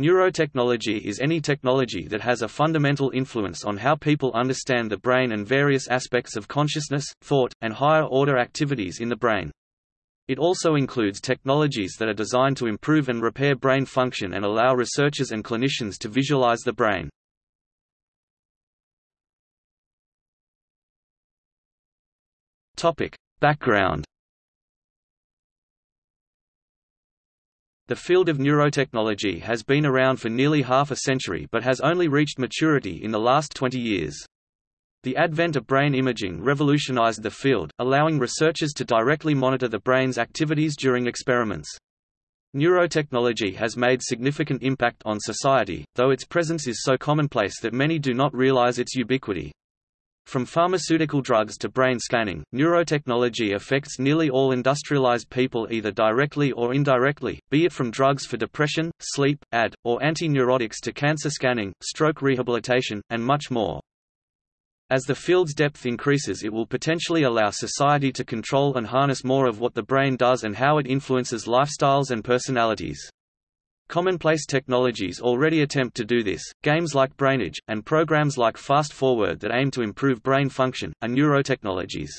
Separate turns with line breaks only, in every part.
Neurotechnology is any technology that has a fundamental influence on how people understand the brain and various aspects of consciousness, thought, and higher-order activities in the brain. It also includes technologies that are designed to improve and repair brain function and allow researchers and clinicians to visualize the brain. Background The field of neurotechnology has been around for nearly half a century but has only reached maturity in the last 20 years. The advent of brain imaging revolutionized the field, allowing researchers to directly monitor the brain's activities during experiments. Neurotechnology has made significant impact on society, though its presence is so commonplace that many do not realize its ubiquity. From pharmaceutical drugs to brain scanning, neurotechnology affects nearly all industrialized people either directly or indirectly, be it from drugs for depression, sleep, AD, or anti-neurotics to cancer scanning, stroke rehabilitation, and much more. As the field's depth increases it will potentially allow society to control and harness more of what the brain does and how it influences lifestyles and personalities. Commonplace technologies already attempt to do this, games like Brainage, and programs like Fast ForWord that aim to improve brain function, are neurotechnologies.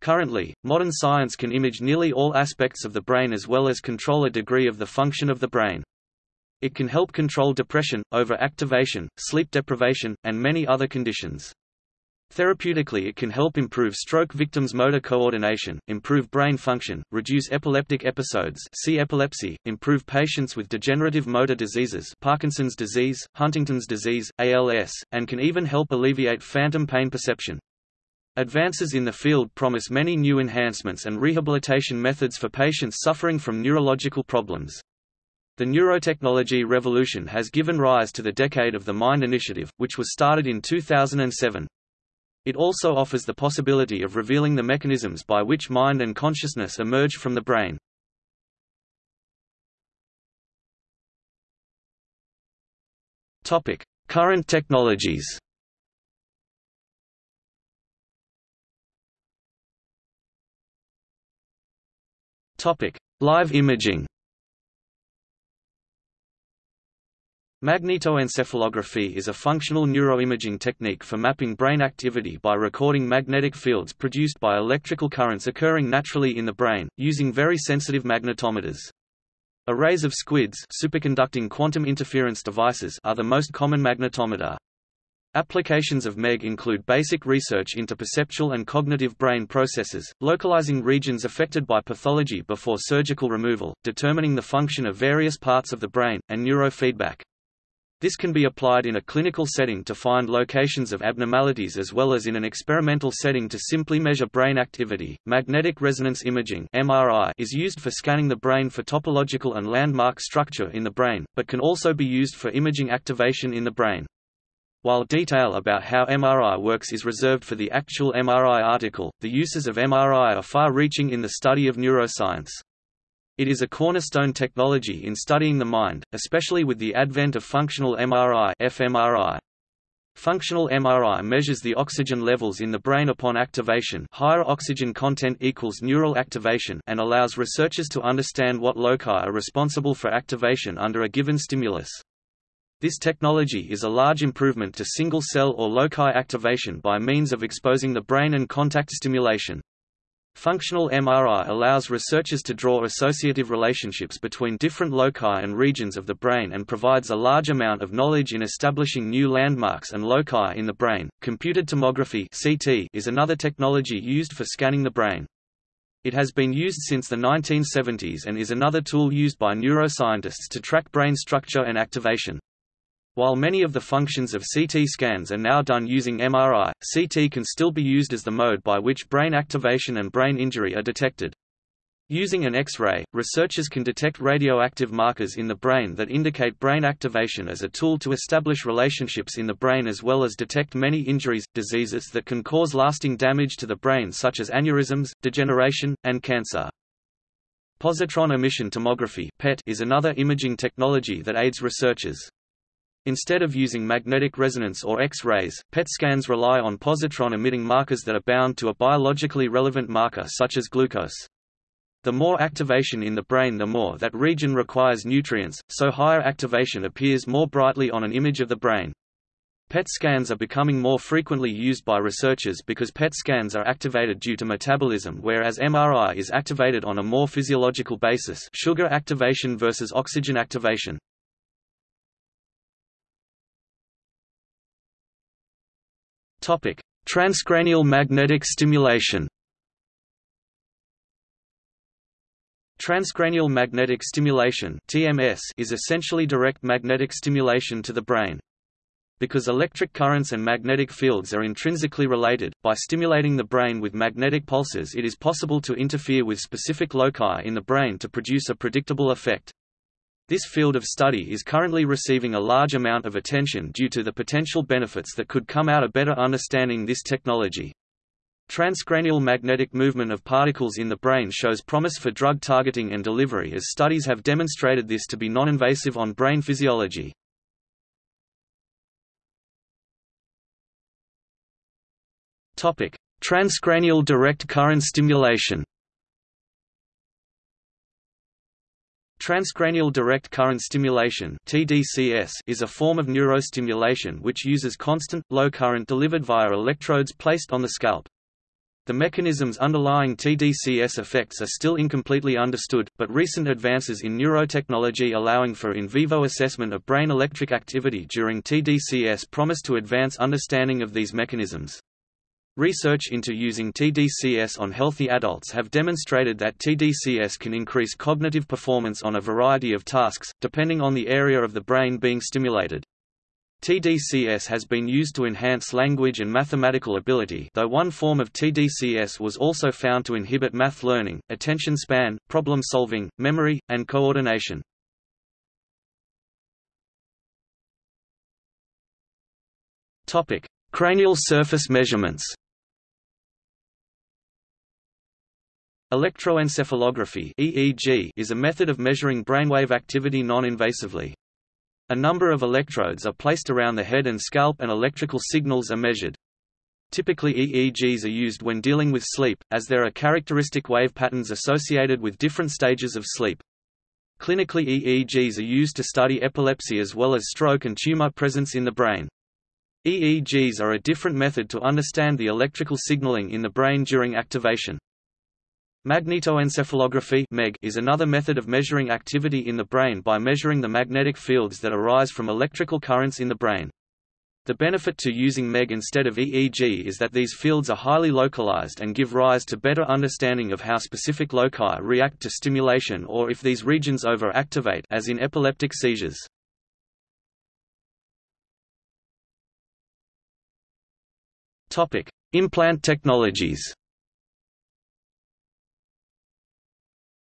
Currently, modern science can image nearly all aspects of the brain as well as control a degree of the function of the brain. It can help control depression, overactivation, sleep deprivation, and many other conditions. Therapeutically it can help improve stroke victims' motor coordination, improve brain function, reduce epileptic episodes see epilepsy, improve patients with degenerative motor diseases Parkinson's disease, Huntington's disease, ALS, and can even help alleviate phantom pain perception. Advances in the field promise many new enhancements and rehabilitation methods for patients suffering from neurological problems. The neurotechnology revolution has given rise to the Decade of the Mind initiative, which was started in 2007. It also offers the possibility of revealing the mechanisms by which mind and consciousness emerge from the brain. Topic: Current technologies. Topic: Live imaging. Magnetoencephalography is a functional neuroimaging technique for mapping brain activity by recording magnetic fields produced by electrical currents occurring naturally in the brain, using very sensitive magnetometers. Arrays of SQUIDs superconducting quantum interference devices are the most common magnetometer. Applications of MEG include basic research into perceptual and cognitive brain processes, localizing regions affected by pathology before surgical removal, determining the function of various parts of the brain, and neurofeedback. This can be applied in a clinical setting to find locations of abnormalities as well as in an experimental setting to simply measure brain activity. Magnetic resonance imaging (MRI) is used for scanning the brain for topological and landmark structure in the brain, but can also be used for imaging activation in the brain. While detail about how MRI works is reserved for the actual MRI article, the uses of MRI are far-reaching in the study of neuroscience. It is a cornerstone technology in studying the mind, especially with the advent of functional MRI fMRI. Functional MRI measures the oxygen levels in the brain upon activation higher oxygen content equals neural activation and allows researchers to understand what loci are responsible for activation under a given stimulus. This technology is a large improvement to single-cell or loci activation by means of exposing the brain and contact stimulation. Functional MRI allows researchers to draw associative relationships between different loci and regions of the brain and provides a large amount of knowledge in establishing new landmarks and loci in the brain. Computed tomography (CT) is another technology used for scanning the brain. It has been used since the 1970s and is another tool used by neuroscientists to track brain structure and activation. While many of the functions of CT scans are now done using MRI, CT can still be used as the mode by which brain activation and brain injury are detected. Using an X-ray, researchers can detect radioactive markers in the brain that indicate brain activation as a tool to establish relationships in the brain as well as detect many injuries, diseases that can cause lasting damage to the brain such as aneurysms, degeneration, and cancer. Positron emission tomography is another imaging technology that aids researchers. Instead of using magnetic resonance or X-rays, PET scans rely on positron-emitting markers that are bound to a biologically relevant marker such as glucose. The more activation in the brain the more that region requires nutrients, so higher activation appears more brightly on an image of the brain. PET scans are becoming more frequently used by researchers because PET scans are activated due to metabolism whereas MRI is activated on a more physiological basis sugar activation versus oxygen activation. Transcranial magnetic stimulation Transcranial magnetic stimulation (TMS) is essentially direct magnetic stimulation to the brain. Because electric currents and magnetic fields are intrinsically related, by stimulating the brain with magnetic pulses it is possible to interfere with specific loci in the brain to produce a predictable effect. This field of study is currently receiving a large amount of attention due to the potential benefits that could come out of better understanding this technology. Transcranial magnetic movement of particles in the brain shows promise for drug targeting and delivery as studies have demonstrated this to be non-invasive on brain physiology. Transcranial direct current stimulation. Transcranial direct current stimulation (TDCS) is a form of neurostimulation which uses constant low current delivered via electrodes placed on the scalp. The mechanisms underlying TDCS effects are still incompletely understood, but recent advances in neurotechnology allowing for in vivo assessment of brain electric activity during TDCS promise to advance understanding of these mechanisms. Research into using TDCS on healthy adults have demonstrated that TDCS can increase cognitive performance on a variety of tasks, depending on the area of the brain being stimulated. TDCS has been used to enhance language and mathematical ability though one form of TDCS was also found to inhibit math learning, attention span, problem solving, memory, and coordination. Cranial surface measurements Electroencephalography (EEG) is a method of measuring brainwave activity non-invasively. A number of electrodes are placed around the head and scalp and electrical signals are measured. Typically EEGs are used when dealing with sleep, as there are characteristic wave patterns associated with different stages of sleep. Clinically EEGs are used to study epilepsy as well as stroke and tumor presence in the brain. EEGs are a different method to understand the electrical signaling in the brain during activation. Magnetoencephalography is another method of measuring activity in the brain by measuring the magnetic fields that arise from electrical currents in the brain. The benefit to using MEG instead of EEG is that these fields are highly localized and give rise to better understanding of how specific loci react to stimulation or if these regions over-activate as in epileptic seizures. Implant technologies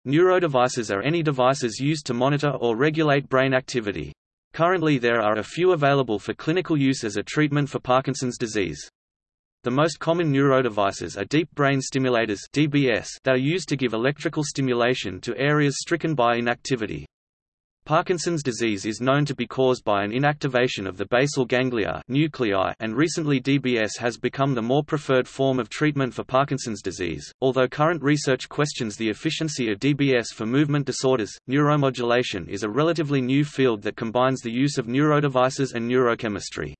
Neurodevices are any devices used to monitor or regulate brain activity. Currently there are a few available for clinical use as a treatment for Parkinson's disease. The most common neurodevices are deep brain stimulators DBS that are used to give electrical stimulation to areas stricken by inactivity. Parkinson's disease is known to be caused by an inactivation of the basal ganglia nuclei and recently DBS has become the more preferred form of treatment for Parkinson's disease. Although current research questions the efficiency of DBS for movement disorders, neuromodulation is a relatively new field that combines the use of neurodevices and neurochemistry.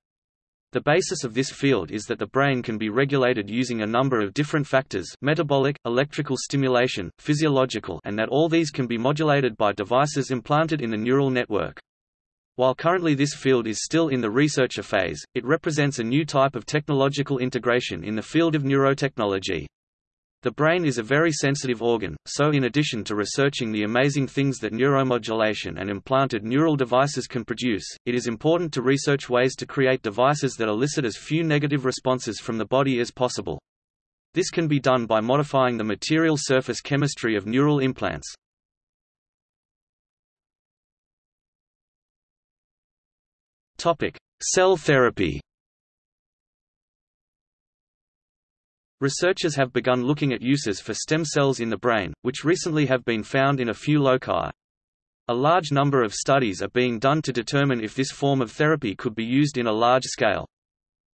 The basis of this field is that the brain can be regulated using a number of different factors metabolic, electrical stimulation, physiological and that all these can be modulated by devices implanted in the neural network. While currently this field is still in the researcher phase, it represents a new type of technological integration in the field of neurotechnology. The brain is a very sensitive organ, so in addition to researching the amazing things that neuromodulation and implanted neural devices can produce, it is important to research ways to create devices that elicit as few negative responses from the body as possible. This can be done by modifying the material surface chemistry of neural implants. Cell therapy Researchers have begun looking at uses for stem cells in the brain, which recently have been found in a few loci. A large number of studies are being done to determine if this form of therapy could be used in a large scale.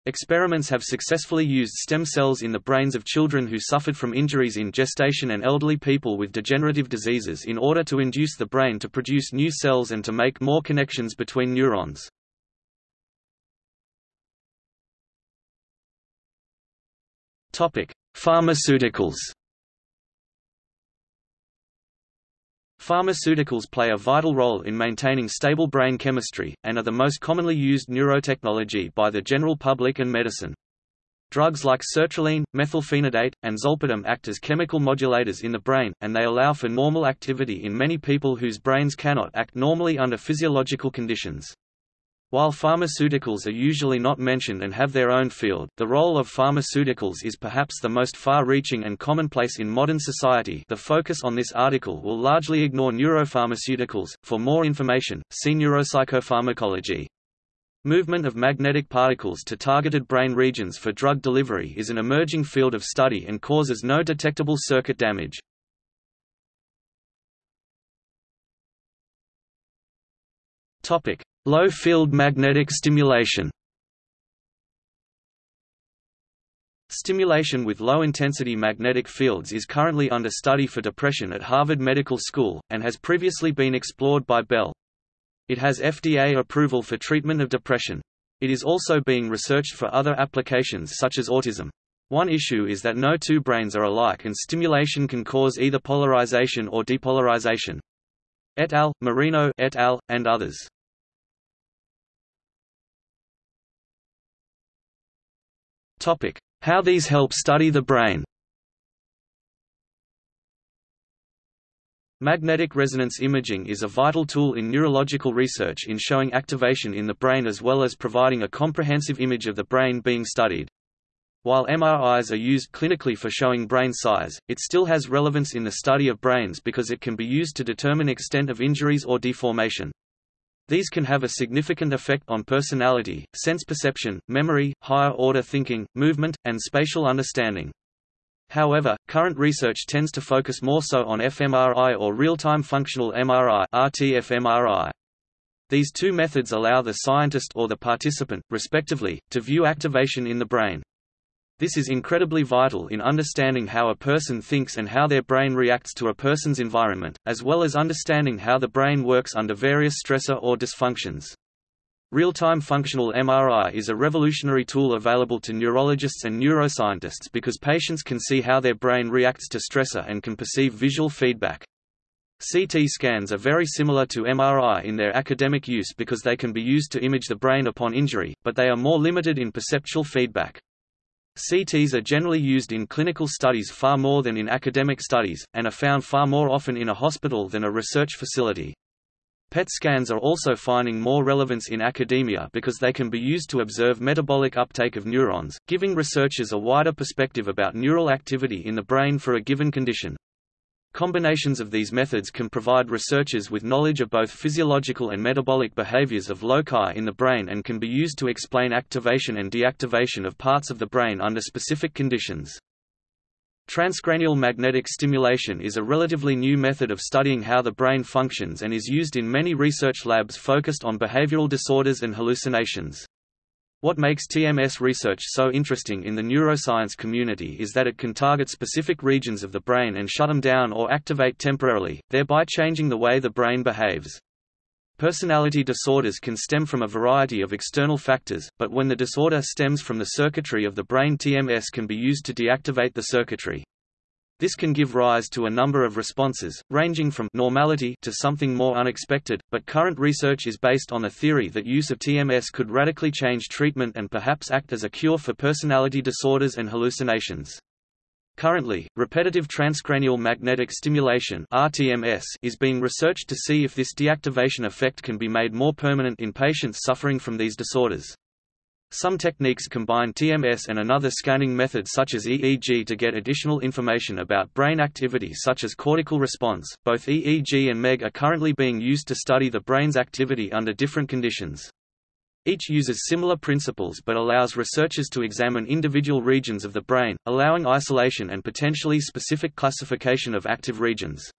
Experiments have successfully used stem cells in the brains of children who suffered from injuries in gestation and elderly people with degenerative diseases in order to induce the brain to produce new cells and to make more connections between neurons. Pharmaceuticals Pharmaceuticals play a vital role in maintaining stable brain chemistry, and are the most commonly used neurotechnology by the general public and medicine. Drugs like sertraline, methylphenidate, and zolpidem act as chemical modulators in the brain, and they allow for normal activity in many people whose brains cannot act normally under physiological conditions. While pharmaceuticals are usually not mentioned and have their own field, the role of pharmaceuticals is perhaps the most far-reaching and commonplace in modern society the focus on this article will largely ignore neuropharmaceuticals. For more information, see neuropsychopharmacology. Movement of magnetic particles to targeted brain regions for drug delivery is an emerging field of study and causes no detectable circuit damage. Topic: Low-field magnetic stimulation Stimulation with low-intensity magnetic fields is currently under study for depression at Harvard Medical School, and has previously been explored by Bell. It has FDA approval for treatment of depression. It is also being researched for other applications such as autism. One issue is that no two brains are alike and stimulation can cause either polarization or depolarization. Et al., Marino et al., and others. How these help study the brain. Magnetic resonance imaging is a vital tool in neurological research in showing activation in the brain as well as providing a comprehensive image of the brain being studied. While MRIs are used clinically for showing brain size, it still has relevance in the study of brains because it can be used to determine extent of injuries or deformation. These can have a significant effect on personality, sense perception, memory, higher-order thinking, movement, and spatial understanding. However, current research tends to focus more so on fMRI or real-time functional MRI RTFMRI. These two methods allow the scientist or the participant, respectively, to view activation in the brain. This is incredibly vital in understanding how a person thinks and how their brain reacts to a person's environment, as well as understanding how the brain works under various stressor or dysfunctions. Real-time functional MRI is a revolutionary tool available to neurologists and neuroscientists because patients can see how their brain reacts to stressor and can perceive visual feedback. CT scans are very similar to MRI in their academic use because they can be used to image the brain upon injury, but they are more limited in perceptual feedback. CTs are generally used in clinical studies far more than in academic studies, and are found far more often in a hospital than a research facility. PET scans are also finding more relevance in academia because they can be used to observe metabolic uptake of neurons, giving researchers a wider perspective about neural activity in the brain for a given condition. Combinations of these methods can provide researchers with knowledge of both physiological and metabolic behaviors of loci in the brain and can be used to explain activation and deactivation of parts of the brain under specific conditions. Transcranial magnetic stimulation is a relatively new method of studying how the brain functions and is used in many research labs focused on behavioral disorders and hallucinations. What makes TMS research so interesting in the neuroscience community is that it can target specific regions of the brain and shut them down or activate temporarily, thereby changing the way the brain behaves. Personality disorders can stem from a variety of external factors, but when the disorder stems from the circuitry of the brain TMS can be used to deactivate the circuitry. This can give rise to a number of responses, ranging from normality to something more unexpected, but current research is based on the theory that use of TMS could radically change treatment and perhaps act as a cure for personality disorders and hallucinations. Currently, repetitive transcranial magnetic stimulation RTMS is being researched to see if this deactivation effect can be made more permanent in patients suffering from these disorders. Some techniques combine TMS and another scanning method such as EEG to get additional information about brain activity such as cortical response. Both EEG and MEG are currently being used to study the brain's activity under different conditions. Each uses similar principles but allows researchers to examine individual regions of the brain, allowing isolation and potentially specific classification of active regions.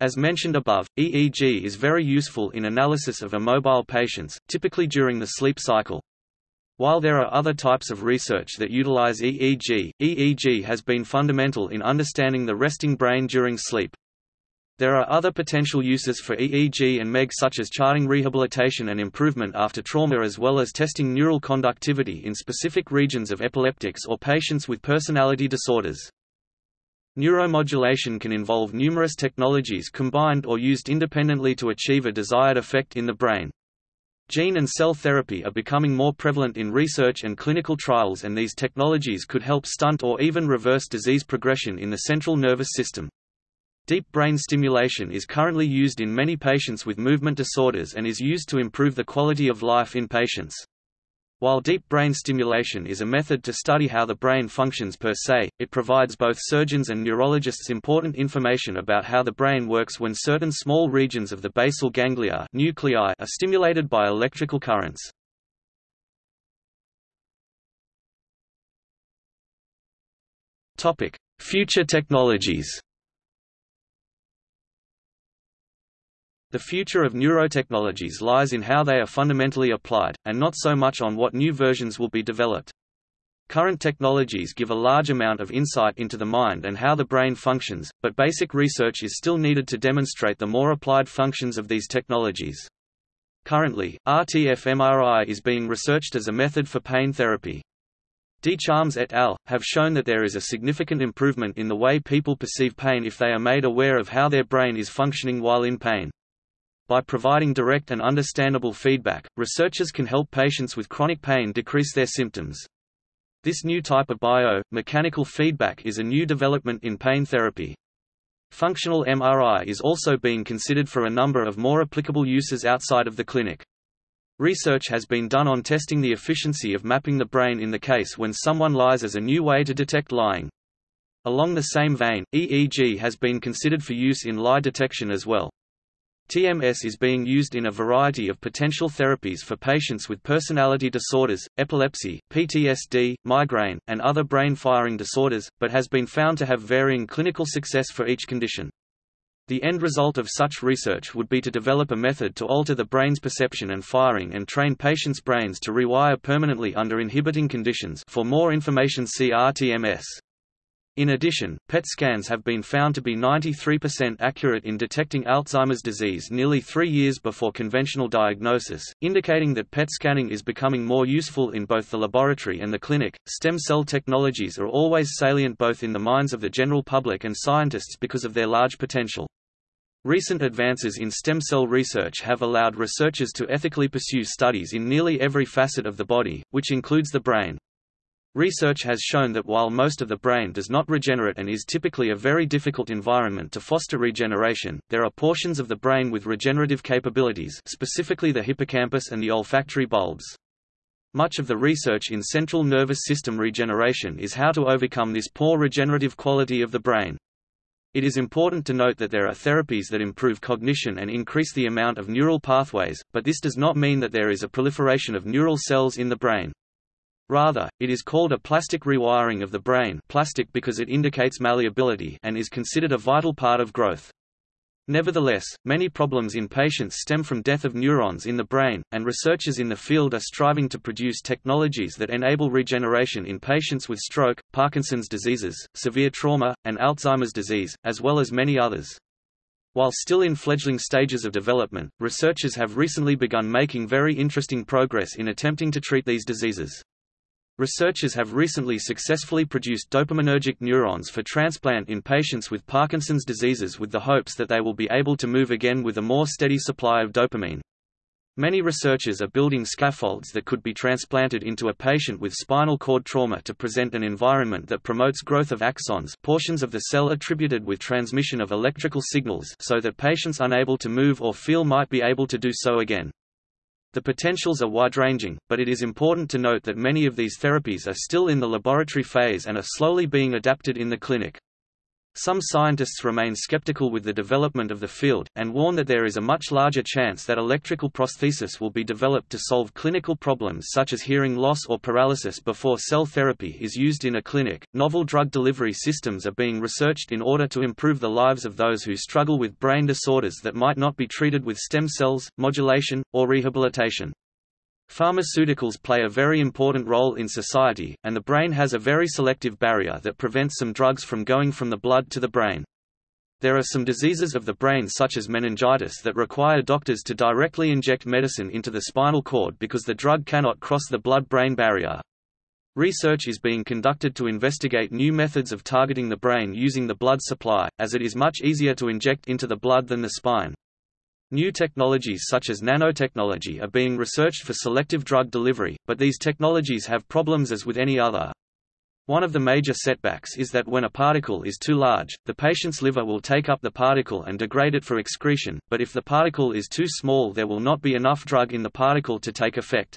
As mentioned above, EEG is very useful in analysis of immobile patients, typically during the sleep cycle. While there are other types of research that utilize EEG, EEG has been fundamental in understanding the resting brain during sleep. There are other potential uses for EEG and MEG such as charting rehabilitation and improvement after trauma as well as testing neural conductivity in specific regions of epileptics or patients with personality disorders. Neuromodulation can involve numerous technologies combined or used independently to achieve a desired effect in the brain. Gene and cell therapy are becoming more prevalent in research and clinical trials and these technologies could help stunt or even reverse disease progression in the central nervous system. Deep brain stimulation is currently used in many patients with movement disorders and is used to improve the quality of life in patients. While deep brain stimulation is a method to study how the brain functions per se, it provides both surgeons and neurologists important information about how the brain works when certain small regions of the basal ganglia nuclei are stimulated by electrical currents. Future technologies The future of neurotechnologies lies in how they are fundamentally applied, and not so much on what new versions will be developed. Current technologies give a large amount of insight into the mind and how the brain functions, but basic research is still needed to demonstrate the more applied functions of these technologies. Currently, RTF-MRI is being researched as a method for pain therapy. deCharms et al. have shown that there is a significant improvement in the way people perceive pain if they are made aware of how their brain is functioning while in pain. By providing direct and understandable feedback, researchers can help patients with chronic pain decrease their symptoms. This new type of bio-mechanical feedback is a new development in pain therapy. Functional MRI is also being considered for a number of more applicable uses outside of the clinic. Research has been done on testing the efficiency of mapping the brain in the case when someone lies as a new way to detect lying. Along the same vein, EEG has been considered for use in lie detection as well. TMS is being used in a variety of potential therapies for patients with personality disorders, epilepsy, PTSD, migraine, and other brain firing disorders, but has been found to have varying clinical success for each condition. The end result of such research would be to develop a method to alter the brain's perception and firing and train patients' brains to rewire permanently under inhibiting conditions for more information see RTMS. In addition, PET scans have been found to be 93% accurate in detecting Alzheimer's disease nearly three years before conventional diagnosis, indicating that PET scanning is becoming more useful in both the laboratory and the clinic. Stem cell technologies are always salient both in the minds of the general public and scientists because of their large potential. Recent advances in stem cell research have allowed researchers to ethically pursue studies in nearly every facet of the body, which includes the brain. Research has shown that while most of the brain does not regenerate and is typically a very difficult environment to foster regeneration, there are portions of the brain with regenerative capabilities specifically the hippocampus and the olfactory bulbs. Much of the research in central nervous system regeneration is how to overcome this poor regenerative quality of the brain. It is important to note that there are therapies that improve cognition and increase the amount of neural pathways, but this does not mean that there is a proliferation of neural cells in the brain. Rather, it is called a plastic rewiring of the brain plastic because it indicates malleability and is considered a vital part of growth. Nevertheless, many problems in patients stem from death of neurons in the brain, and researchers in the field are striving to produce technologies that enable regeneration in patients with stroke, Parkinson's diseases, severe trauma, and Alzheimer's disease, as well as many others. While still in fledgling stages of development, researchers have recently begun making very interesting progress in attempting to treat these diseases. Researchers have recently successfully produced dopaminergic neurons for transplant in patients with Parkinson's diseases with the hopes that they will be able to move again with a more steady supply of dopamine. Many researchers are building scaffolds that could be transplanted into a patient with spinal cord trauma to present an environment that promotes growth of axons portions of the cell attributed with transmission of electrical signals so that patients unable to move or feel might be able to do so again. The potentials are wide-ranging, but it is important to note that many of these therapies are still in the laboratory phase and are slowly being adapted in the clinic. Some scientists remain skeptical with the development of the field, and warn that there is a much larger chance that electrical prosthesis will be developed to solve clinical problems such as hearing loss or paralysis before cell therapy is used in a clinic. Novel drug delivery systems are being researched in order to improve the lives of those who struggle with brain disorders that might not be treated with stem cells, modulation, or rehabilitation. Pharmaceuticals play a very important role in society, and the brain has a very selective barrier that prevents some drugs from going from the blood to the brain. There are some diseases of the brain such as meningitis that require doctors to directly inject medicine into the spinal cord because the drug cannot cross the blood-brain barrier. Research is being conducted to investigate new methods of targeting the brain using the blood supply, as it is much easier to inject into the blood than the spine. New technologies such as nanotechnology are being researched for selective drug delivery, but these technologies have problems as with any other. One of the major setbacks is that when a particle is too large, the patient's liver will take up the particle and degrade it for excretion, but if the particle is too small there will not be enough drug in the particle to take effect.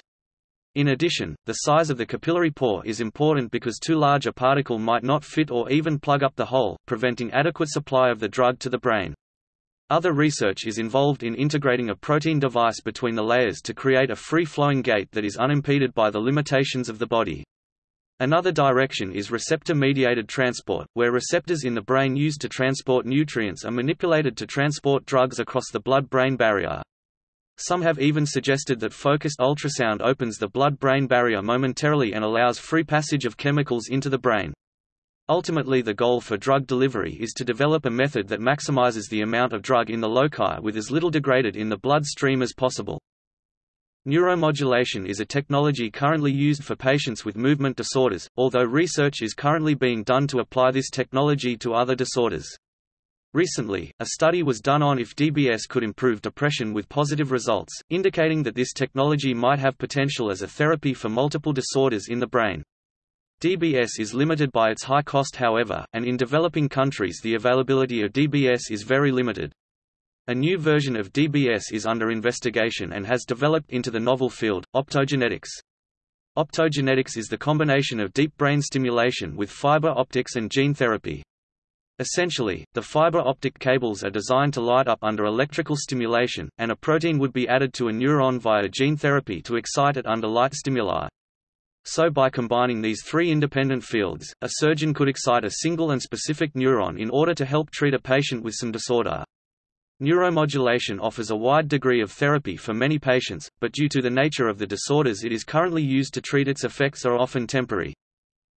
In addition, the size of the capillary pore is important because too large a particle might not fit or even plug up the hole, preventing adequate supply of the drug to the brain. Other research is involved in integrating a protein device between the layers to create a free-flowing gate that is unimpeded by the limitations of the body. Another direction is receptor-mediated transport, where receptors in the brain used to transport nutrients are manipulated to transport drugs across the blood-brain barrier. Some have even suggested that focused ultrasound opens the blood-brain barrier momentarily and allows free passage of chemicals into the brain. Ultimately the goal for drug delivery is to develop a method that maximizes the amount of drug in the loci with as little degraded in the blood stream as possible. Neuromodulation is a technology currently used for patients with movement disorders, although research is currently being done to apply this technology to other disorders. Recently, a study was done on if DBS could improve depression with positive results, indicating that this technology might have potential as a therapy for multiple disorders in the brain. DBS is limited by its high cost however, and in developing countries the availability of DBS is very limited. A new version of DBS is under investigation and has developed into the novel field, optogenetics. Optogenetics is the combination of deep brain stimulation with fiber optics and gene therapy. Essentially, the fiber optic cables are designed to light up under electrical stimulation, and a protein would be added to a neuron via gene therapy to excite it under light stimuli. So by combining these three independent fields, a surgeon could excite a single and specific neuron in order to help treat a patient with some disorder. Neuromodulation offers a wide degree of therapy for many patients, but due to the nature of the disorders it is currently used to treat its effects are often temporary.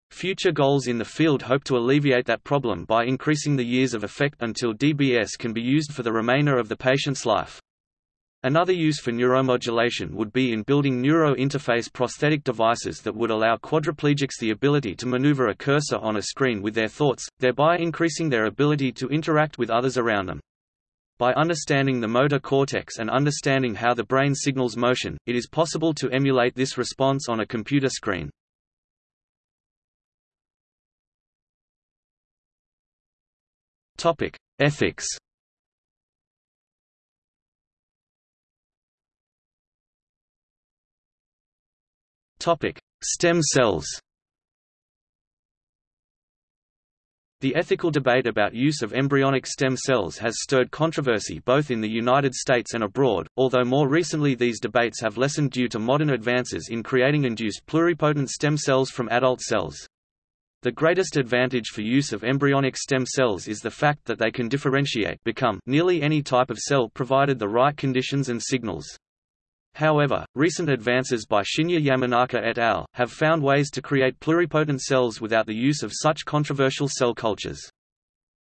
Future goals in the field hope to alleviate that problem by increasing the years of effect until DBS can be used for the remainder of the patient's life. Another use for neuromodulation would be in building neuro-interface prosthetic devices that would allow quadriplegics the ability to maneuver a cursor on a screen with their thoughts, thereby increasing their ability to interact with others around them. By understanding the motor cortex and understanding how the brain signals motion, it is possible to emulate this response on a computer screen. Topic: Ethics. Topic: Stem cells. The ethical debate about use of embryonic stem cells has stirred controversy both in the United States and abroad, although more recently these debates have lessened due to modern advances in creating induced pluripotent stem cells from adult cells. The greatest advantage for use of embryonic stem cells is the fact that they can differentiate become nearly any type of cell provided the right conditions and signals. However, recent advances by Shinya Yamanaka et al. have found ways to create pluripotent cells without the use of such controversial cell cultures.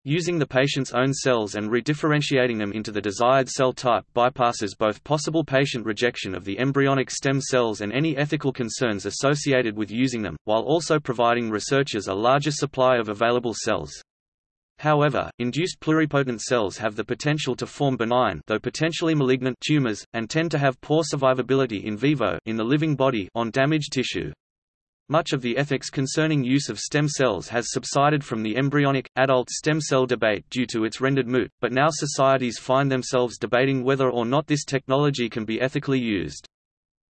Using the patient's own cells and redifferentiating them into the desired cell type bypasses both possible patient rejection of the embryonic stem cells and any ethical concerns associated with using them, while also providing researchers a larger supply of available cells. However, induced pluripotent cells have the potential to form benign though potentially malignant tumors, and tend to have poor survivability in vivo in the living body on damaged tissue. Much of the ethics concerning use of stem cells has subsided from the embryonic, adult stem cell debate due to its rendered moot, but now societies find themselves debating whether or not this technology can be ethically used.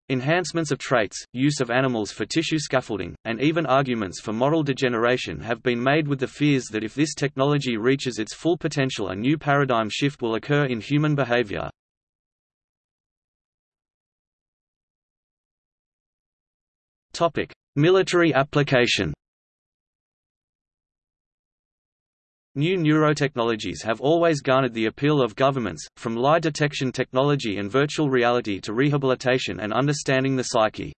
Enhancements of traits, use of animals for tissue scaffolding, and even arguments for moral degeneration have been made with the fears that if this technology reaches its full potential a new paradigm shift will occur in human behavior. Military application New neurotechnologies have always garnered the appeal of governments, from lie detection technology and virtual reality to rehabilitation and understanding the psyche.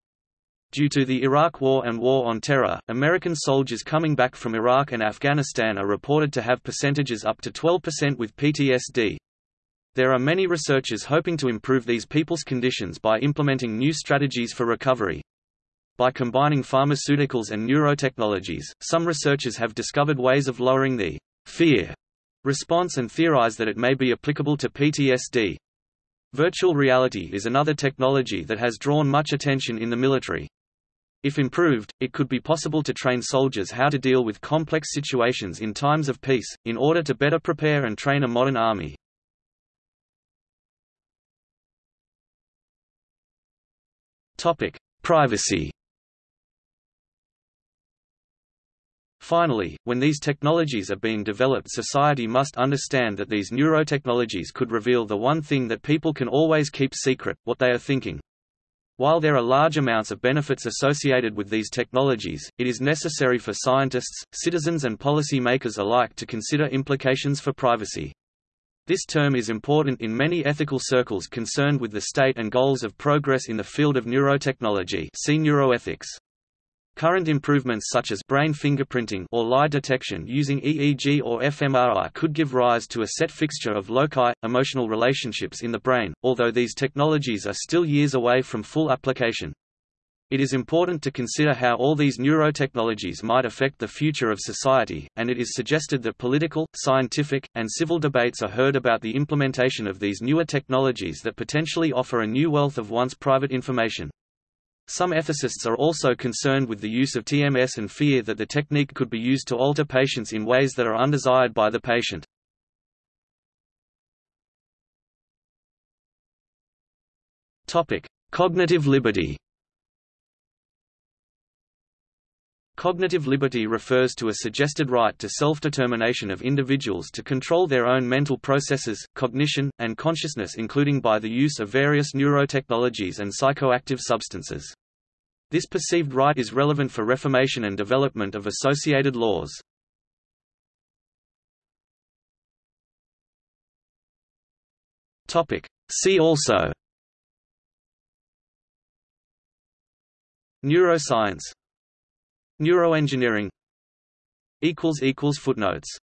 Due to the Iraq War and War on Terror, American soldiers coming back from Iraq and Afghanistan are reported to have percentages up to 12% with PTSD. There are many researchers hoping to improve these people's conditions by implementing new strategies for recovery. By combining pharmaceuticals and neurotechnologies, some researchers have discovered ways of lowering the fear response and theorize that it may be applicable to PTSD. Virtual reality is another technology that has drawn much attention in the military. If improved, it could be possible to train soldiers how to deal with complex situations in times of peace, in order to better prepare and train a modern army. Privacy Finally, when these technologies are being developed society must understand that these neurotechnologies could reveal the one thing that people can always keep secret, what they are thinking. While there are large amounts of benefits associated with these technologies, it is necessary for scientists, citizens and policy makers alike to consider implications for privacy. This term is important in many ethical circles concerned with the state and goals of progress in the field of neurotechnology see neuroethics. Current improvements such as brain fingerprinting or lie detection using EEG or fMRI could give rise to a set fixture of loci, emotional relationships in the brain, although these technologies are still years away from full application. It is important to consider how all these neurotechnologies might affect the future of society, and it is suggested that political, scientific, and civil debates are heard about the implementation of these newer technologies that potentially offer a new wealth of once private information. Some ethicists are also concerned with the use of TMS and fear that the technique could be used to alter patients in ways that are undesired by the patient. Cognitive liberty. Cognitive liberty refers to a suggested right to self-determination of individuals to control their own mental processes, cognition, and consciousness including by the use of various neurotechnologies and psychoactive substances. This perceived right is relevant for reformation and development of associated laws. See also Neuroscience Neuroengineering. Footnotes